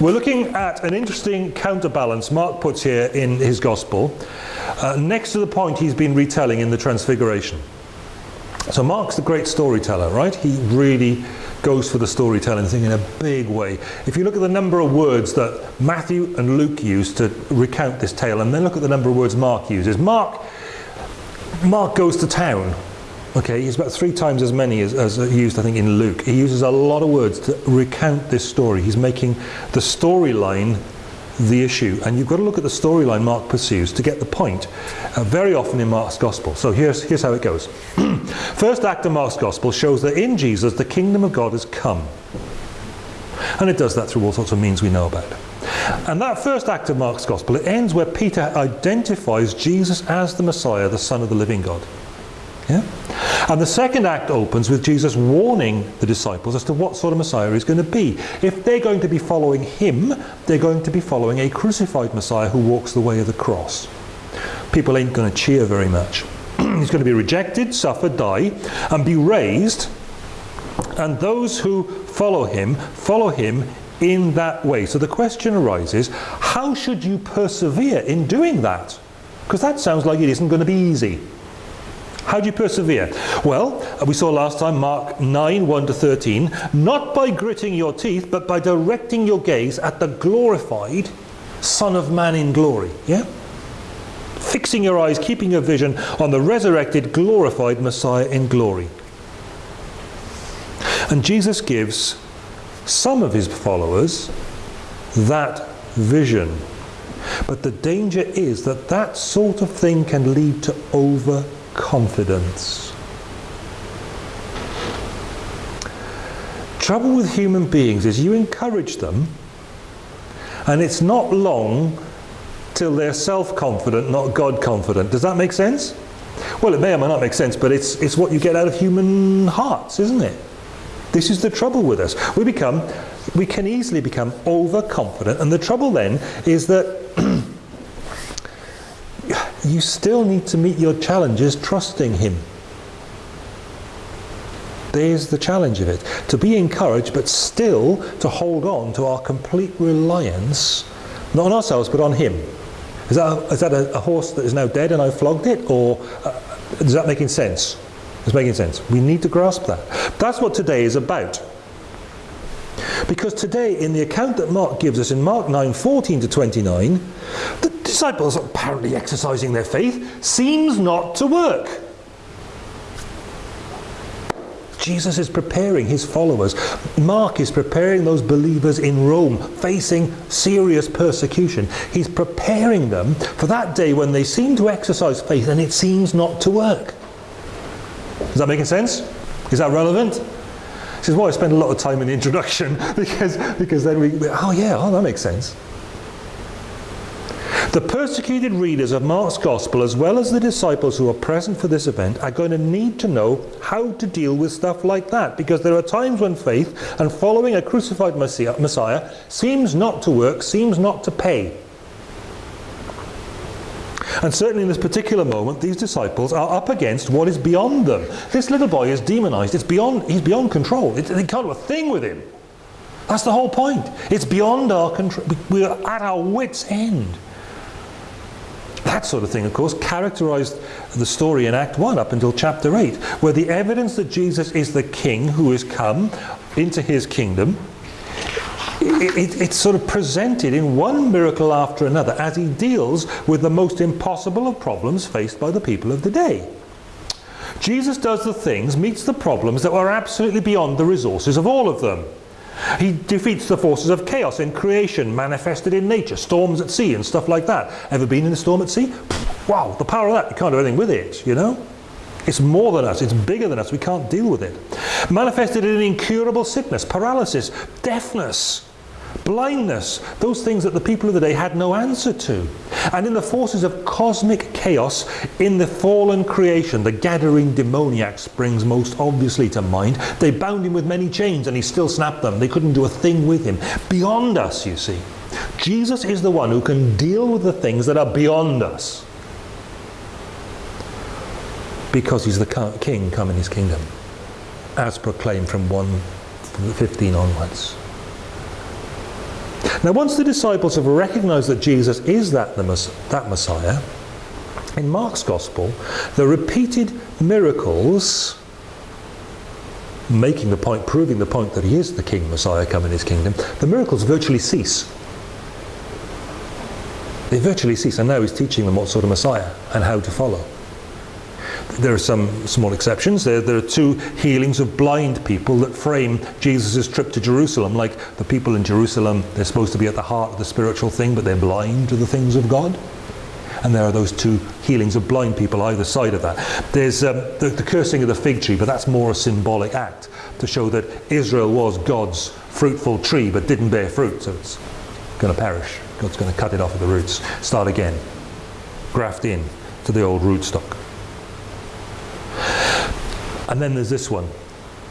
We're looking at an interesting counterbalance Mark puts here in his gospel uh, next to the point he's been retelling in the Transfiguration. So Mark's the great storyteller, right? He really goes for the storytelling thing in a big way. If you look at the number of words that Matthew and Luke use to recount this tale, and then look at the number of words Mark uses, Mark, Mark goes to town. Okay, he's about three times as many as, as used, I think, in Luke. He uses a lot of words to recount this story. He's making the storyline the issue. And you've got to look at the storyline Mark pursues to get the point, uh, very often in Mark's Gospel. So here's, here's how it goes. First act of Mark's Gospel shows that in Jesus the kingdom of God has come. And it does that through all sorts of means we know about. And that first act of Mark's Gospel, it ends where Peter identifies Jesus as the Messiah, the Son of the living God. Yeah? And the second act opens with Jesus warning the disciples as to what sort of Messiah he's going to be. If they're going to be following him, they're going to be following a crucified Messiah who walks the way of the cross. People ain't going to cheer very much. he's going to be rejected, suffer, die, and be raised. And those who follow him, follow him in that way. So the question arises, how should you persevere in doing that? Because that sounds like it isn't going to be easy. How do you persevere? Well, we saw last time Mark 9, 1 to 13, not by gritting your teeth, but by directing your gaze at the glorified Son of Man in glory. Yeah? Fixing your eyes, keeping your vision on the resurrected, glorified Messiah in glory. And Jesus gives some of his followers that vision. But the danger is that that sort of thing can lead to over confidence. Trouble with human beings is you encourage them and it's not long till they're self-confident, not God-confident. Does that make sense? Well, it may or may not make sense, but it's, it's what you get out of human hearts, isn't it? This is the trouble with us. We become, we can easily become overconfident, and the trouble then is that you still need to meet your challenges trusting Him. There's the challenge of it. To be encouraged, but still to hold on to our complete reliance, not on ourselves, but on Him. Is that a, is that a, a horse that is now dead and I flogged it? Or uh, is that making sense? It's making sense. We need to grasp that. That's what today is about. Because today, in the account that Mark gives us in Mark 9 14 to 29, the disciples apparently exercising their faith seems not to work. Jesus is preparing his followers. Mark is preparing those believers in Rome facing serious persecution. He's preparing them for that day when they seem to exercise faith and it seems not to work. Is that making sense? Is that relevant? This is why I spend a lot of time in the introduction because, because then we, oh yeah, oh that makes sense. The persecuted readers of Mark's Gospel, as well as the disciples who are present for this event, are going to need to know how to deal with stuff like that because there are times when faith and following a crucified Messiah seems not to work, seems not to pay. And certainly in this particular moment, these disciples are up against what is beyond them. This little boy is demonized. It's beyond, he's beyond control. It, they can't do a thing with him. That's the whole point. It's beyond our control. We're at our wits' end. That sort of thing, of course, characterized the story in Act 1 up until chapter 8, where the evidence that Jesus is the king who has come into his kingdom, it, it, it's sort of presented in one miracle after another as he deals with the most impossible of problems faced by the people of the day. Jesus does the things, meets the problems that were absolutely beyond the resources of all of them. He defeats the forces of chaos in creation, manifested in nature, storms at sea and stuff like that. Ever been in a storm at sea? Wow, the power of that, you can't do anything with it, you know? It's more than us, it's bigger than us, we can't deal with it. Manifested in incurable sickness, paralysis, deafness, blindness, those things that the people of the day had no answer to. And in the forces of cosmic chaos, in the fallen creation, the Gadarene demoniac springs most obviously to mind. They bound him with many chains and he still snapped them. They couldn't do a thing with him. Beyond us, you see. Jesus is the one who can deal with the things that are beyond us. Because he's the king come in his kingdom. As proclaimed from 115 onwards. Now, once the disciples have recognized that Jesus is that, the, that Messiah, in Mark's Gospel, the repeated miracles making the point, proving the point that he is the King Messiah come in his kingdom, the miracles virtually cease. They virtually cease, and now he's teaching them what sort of Messiah and how to follow. There are some small exceptions. There, there are two healings of blind people that frame Jesus' trip to Jerusalem. Like the people in Jerusalem, they're supposed to be at the heart of the spiritual thing, but they're blind to the things of God. And there are those two healings of blind people either side of that. There's um, the, the cursing of the fig tree, but that's more a symbolic act to show that Israel was God's fruitful tree but didn't bear fruit, so it's going to perish. God's going to cut it off at the roots, start again, graft in to the old rootstock. And then there's this one.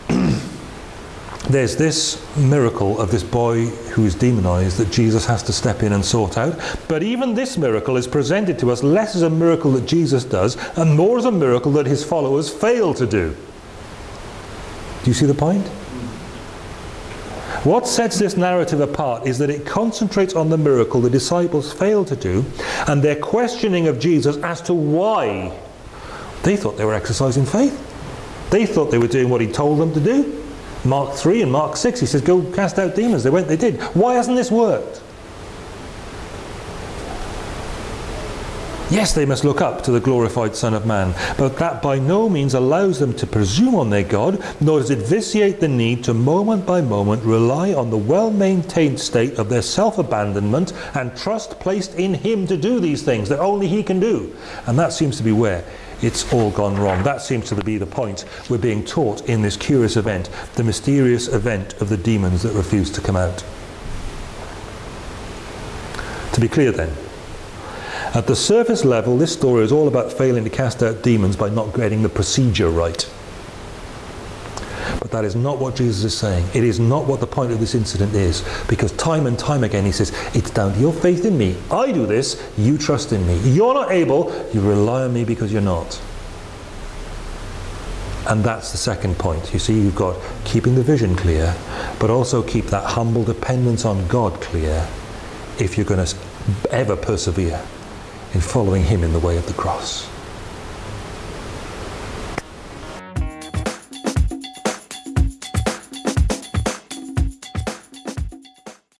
there's this miracle of this boy who is demonized that Jesus has to step in and sort out. But even this miracle is presented to us less as a miracle that Jesus does and more as a miracle that his followers fail to do. Do you see the point? What sets this narrative apart is that it concentrates on the miracle the disciples failed to do and their questioning of Jesus as to why. They thought they were exercising faith. They thought they were doing what he told them to do. Mark 3 and Mark 6, he says, go cast out demons. They went, they did. Why hasn't this worked? Yes, they must look up to the glorified Son of Man, but that by no means allows them to presume on their God, nor does it vitiate the need to moment by moment rely on the well-maintained state of their self-abandonment and trust placed in Him to do these things that only He can do. And that seems to be where it's all gone wrong. That seems to be the point we're being taught in this curious event, the mysterious event of the demons that refuse to come out. To be clear then, at the surface level, this story is all about failing to cast out demons by not getting the procedure right. But that is not what Jesus is saying. It is not what the point of this incident is. Because time and time again he says, it's down to your faith in me. I do this, you trust in me. You're not able, you rely on me because you're not. And that's the second point. You see, you've got keeping the vision clear, but also keep that humble dependence on God clear if you're going to ever persevere in following him in the way of the cross.